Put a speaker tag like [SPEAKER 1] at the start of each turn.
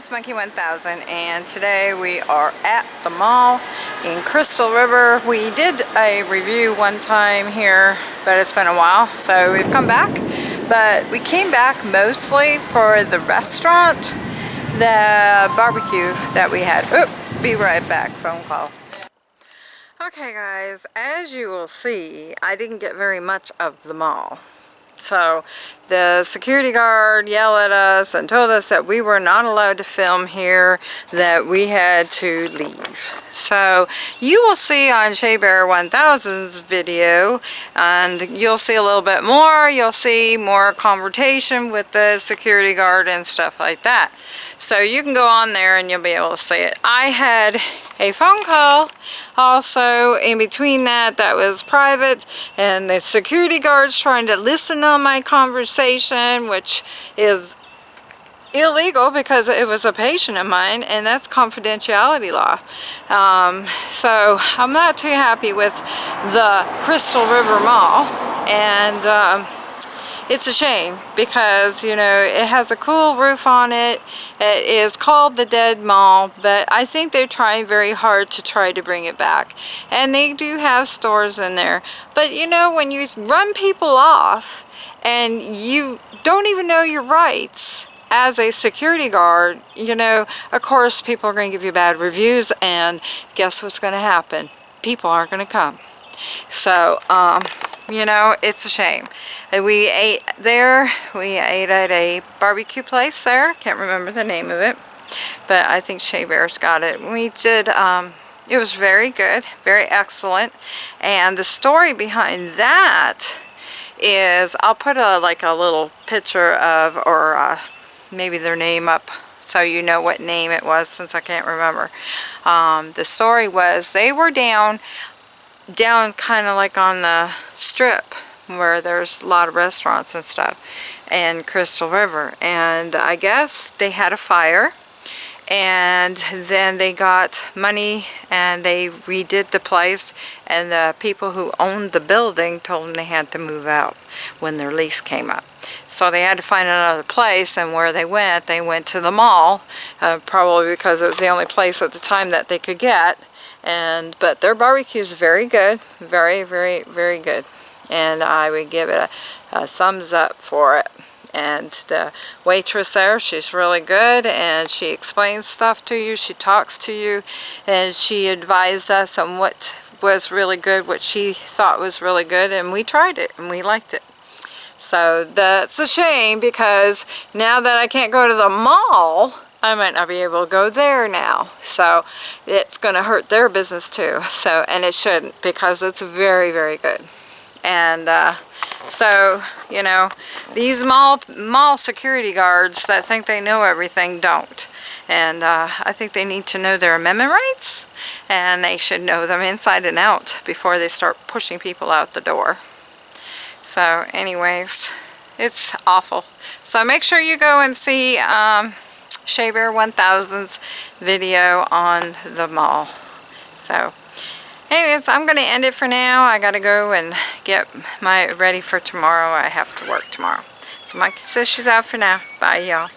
[SPEAKER 1] it's Monkey 1000 and today we are at the mall in Crystal River. We did a review one time here, but it's been a while, so we've come back. But we came back mostly for the restaurant, the barbecue that we had. Oop, be right back, phone call. Okay guys, as you will see, I didn't get very much of the mall. So the security guard yelled at us and told us that we were not allowed to film here, that we had to leave. So you will see on Shea Bear 1000's video, and you'll see a little bit more. You'll see more conversation with the security guard and stuff like that. So you can go on there and you'll be able to see it. I had a phone call also in between that that was private and the security guards trying to listen on my conversation which is illegal because it was a patient of mine and that's confidentiality law. Um, so I'm not too happy with the Crystal River Mall and um, it's a shame because you know it has a cool roof on it. It is called the dead mall but I think they're trying very hard to try to bring it back. And they do have stores in there. But you know when you run people off and you don't even know your rights as a security guard you know of course people are going to give you bad reviews and guess what's going to happen? People aren't going to come. So um, you know, it's a shame. We ate there, we ate at a barbecue place there, can't remember the name of it, but I think Shea Bear's got it. We did, um, it was very good, very excellent, and the story behind that is, I'll put a like a little picture of, or uh, maybe their name up so you know what name it was since I can't remember. Um, the story was they were down down kind of like on the strip where there's a lot of restaurants and stuff and Crystal River and I guess they had a fire and then they got money and they redid the place. And the people who owned the building told them they had to move out when their lease came up. So they had to find another place and where they went, they went to the mall, uh, probably because it was the only place at the time that they could get. And but their barbecue is very good very very very good. And I would give it a, a, thumbs up for it and the waitress there she's really good and she explains stuff to you she talks to you and she advised us on what was really good what she thought was really good and we tried it and we liked it so that's a shame because now that I can't go to the mall I might not be able to go there now. So it's going to hurt their business too. So And it shouldn't because it's very, very good. And uh, so, you know, these mall, mall security guards that think they know everything don't. And uh, I think they need to know their amendment rights. And they should know them inside and out before they start pushing people out the door. So anyways, it's awful. So make sure you go and see... Um, Shea Bear 1000's video on the mall. So, anyways, I'm going to end it for now. I got to go and get my ready for tomorrow. I have to work tomorrow. So Mikey says she's out for now. Bye, y'all.